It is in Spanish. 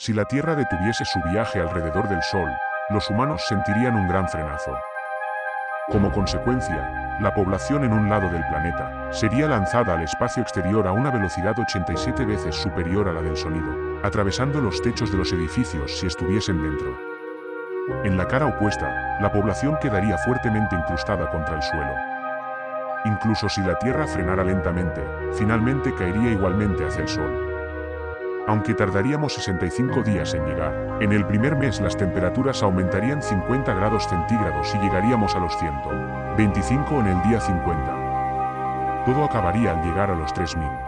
Si la Tierra detuviese su viaje alrededor del Sol, los humanos sentirían un gran frenazo. Como consecuencia, la población en un lado del planeta sería lanzada al espacio exterior a una velocidad 87 veces superior a la del sonido, atravesando los techos de los edificios si estuviesen dentro. En la cara opuesta, la población quedaría fuertemente incrustada contra el suelo. Incluso si la Tierra frenara lentamente, finalmente caería igualmente hacia el Sol. Aunque tardaríamos 65 días en llegar, en el primer mes las temperaturas aumentarían 50 grados centígrados y llegaríamos a los 125 en el día 50. Todo acabaría al llegar a los 3000.